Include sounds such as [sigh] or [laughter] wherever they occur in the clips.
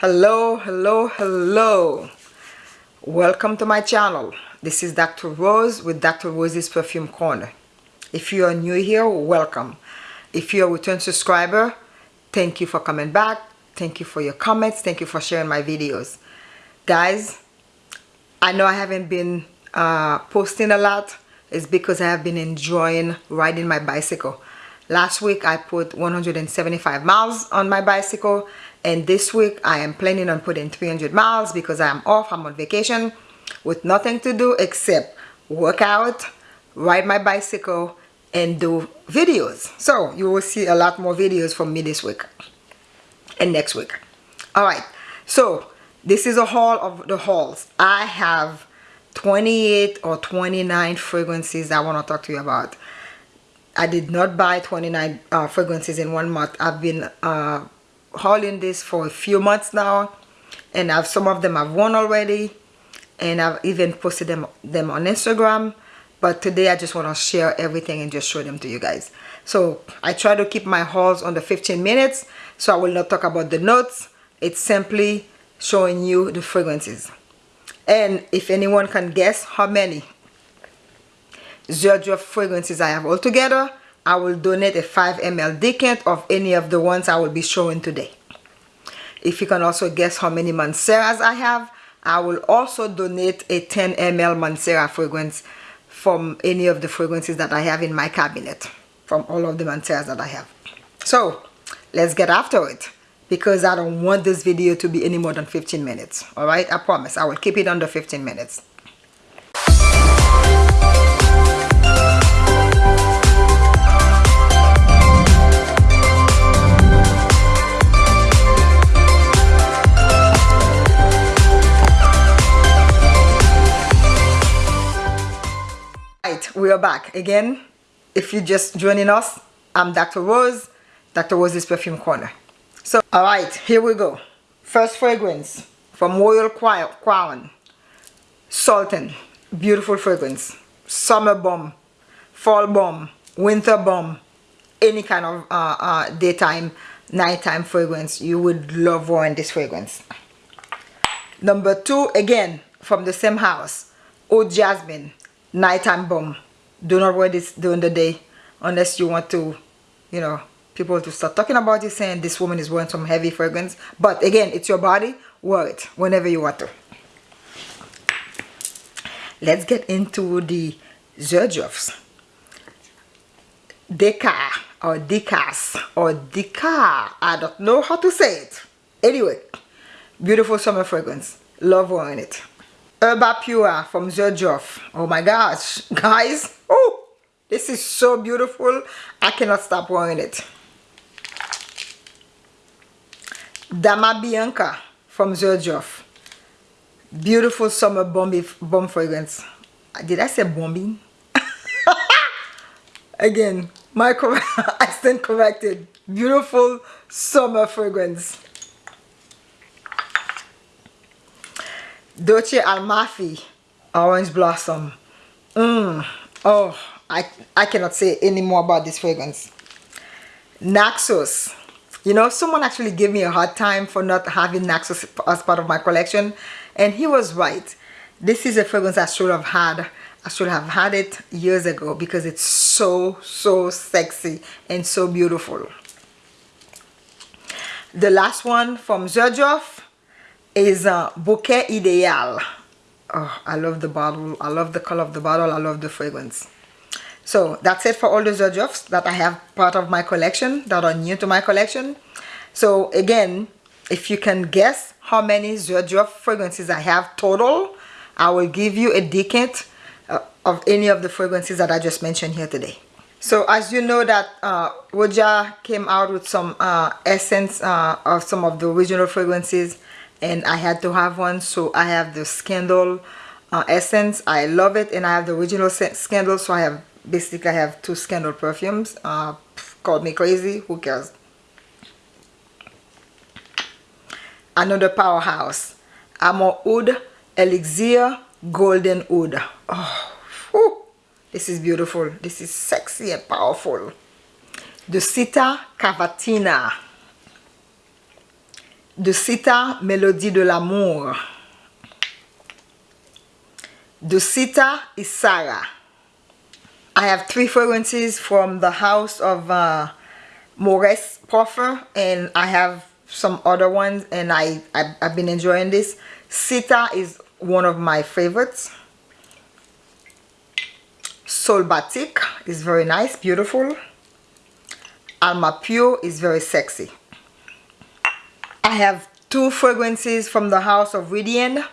hello hello hello. Welcome to my channel. This is Dr. Rose with Dr. Rose's Perfume Corner. If you are new here welcome. If you're a return subscriber thank you for coming back. Thank you for your comments. Thank you for sharing my videos. Guys I know I haven't been uh, posting a lot. It's because I have been enjoying riding my bicycle. Last week I put 175 miles on my bicycle and this week I am planning on putting 300 miles because I am off I'm on vacation with nothing to do except work out ride my bicycle and do videos. So you will see a lot more videos from me this week and next week. All right. So this is a haul of the hauls. I have 28 or 29 fragrances I want to talk to you about. I did not buy 29 uh, fragrances in one month. I've been uh, hauling this for a few months now and I've some of them I've worn already and I've even posted them them on Instagram. But today I just want to share everything and just show them to you guys. So I try to keep my hauls under 15 minutes so I will not talk about the notes. It's simply showing you the fragrances. And if anyone can guess how many Xerjoff fragrances I have altogether I will donate a 5 ml decant of any of the ones I will be showing today. If you can also guess how many Manceras I have I will also donate a 10 ml Mancera fragrance from any of the fragrances that I have in my cabinet from all of the Manceras that I have. So let's get after it because I don't want this video to be any more than 15 minutes. Alright I promise. I will keep it under 15 minutes we are back again. If you're just joining us I'm Dr. Rose Dr. Rose's Perfume Corner. So all right here we go. First fragrance from Royal Crown Sultan beautiful fragrance. Summer bomb fall bomb winter bomb any kind of uh, uh, daytime nighttime fragrance you would love wearing this fragrance. Number two again from the same house Oud Jasmine nighttime bomb do not wear this during the day unless you want to you know people to start talking about you saying this woman is wearing some heavy fragrance. But again it's your body wear it whenever you want to. Let's get into the Xerjoffs Deca or Decas or Deca I don't know how to say it. Anyway beautiful summer fragrance. Love wearing it Herba Pura from Xerjoff oh my gosh guys oh this is so beautiful I cannot stop wearing it Dama Bianca from Xerjoff. Beautiful summer bomb, bomb fragrance. Did I say bombing? [laughs] Again, my I stand [laughs] corrected. Beautiful summer fragrance. Dolce Amalfi Orange Blossom. Mmm. Oh, I, I cannot say any more about this fragrance. Naxos you know, someone actually gave me a hard time for not having Naxos as part of my collection. And he was right. This is a fragrance I should have had. I should have had it years ago because it's so, so sexy and so beautiful. The last one from Xerjoff is uh, Bouquet Ideal. Oh, I love the bottle. I love the color of the bottle. I love the fragrance. So that's it for all the Xerjoffs that I have part of my collection that are new to my collection. So again, if you can guess how many Xerjoff fragrances I have total, I will give you a decant uh, of any of the fragrances that I just mentioned here today. So as you know that uh, Roja came out with some uh, essence uh, of some of the original fragrances and I had to have one so I have the Scandal uh, essence. I love it and I have the original Scandal so I have basically I have two Scandal perfumes. Uh, called me crazy. Who cares? Another powerhouse. Amor Oud Elixir Golden Oud. Oh, whew. this is beautiful. This is sexy and powerful. The Dusita Cavatina. De Sita Mélodie de l'amour. Dusita is Sarah. I have three fragrances from the house of uh, Maurice Parfum and I have some other ones and I, I, have been enjoying this. Sita is one of my favorites. Sol Batik is very nice, beautiful. Alma Pure is very sexy. I have two fragrances from the house of Widian.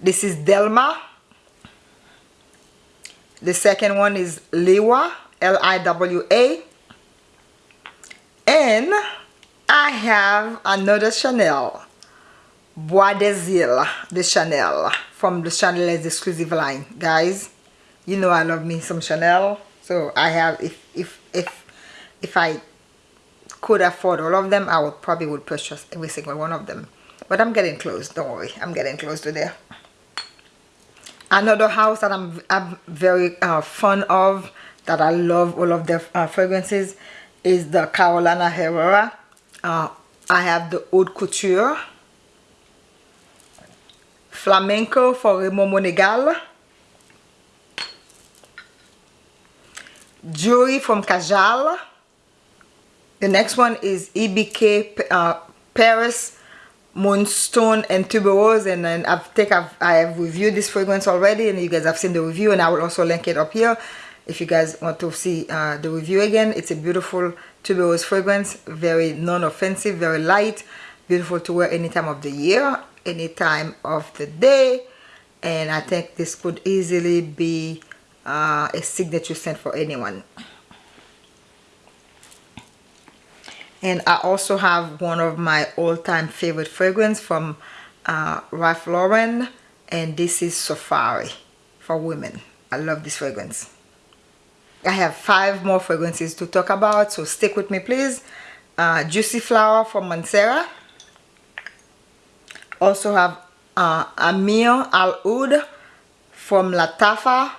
This is Delma. The second one is Liwa, L-I-W-A. And I have another Chanel. Bois des Îles, the Chanel, from the Chanel's exclusive line. Guys, you know I love me some Chanel. So I have, if, if, if, if I could afford all of them, I would probably would purchase every single one of them. But I'm getting close, don't worry. I'm getting close to there. Another house that I'm, I'm very uh, fond of, that I love all of their uh, fragrances, is the Carolina Herrera. Uh, I have the Haute Couture. Flamenco for Ramón Monegal. Jewelry from Kajal. The next one is EBK uh, Paris Moonstone and Tuberose and then I think I've, I have reviewed this fragrance already and you guys have seen the review and I will also link it up here if you guys want to see uh, the review again. It's a beautiful tuberose fragrance, very non-offensive, very light, beautiful to wear any time of the year, any time of the day and I think this could easily be uh, a signature scent for anyone. And I also have one of my all-time favorite fragrance from uh, Ralph Lauren and this is Safari for women. I love this fragrance. I have five more fragrances to talk about so stick with me please. Uh, Juicy Flower from Mancera also have uh, Amir Al Oud from Lattafa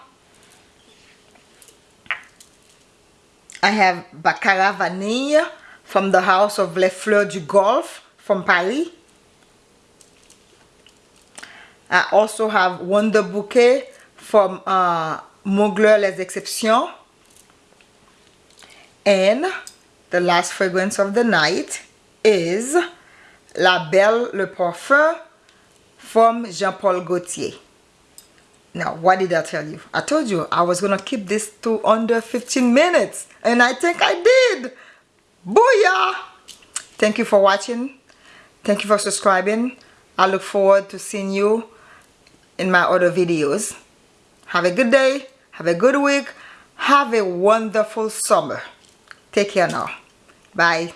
I have Baccarat Vanille from the house of Les Fleurs du Golfe from Paris. I also have Wonder Bouquet from uh, Mugler Les Exceptions. And the last fragrance of the night is La Belle Le Parfum from Jean-Paul Gaultier. Now, what did I tell you? I told you I was going to keep this to under 15 minutes. And I think I did. Booyah! Thank you for watching. Thank you for subscribing. I look forward to seeing you in my other videos. Have a good day. Have a good week. Have a wonderful summer. Take care now. Bye.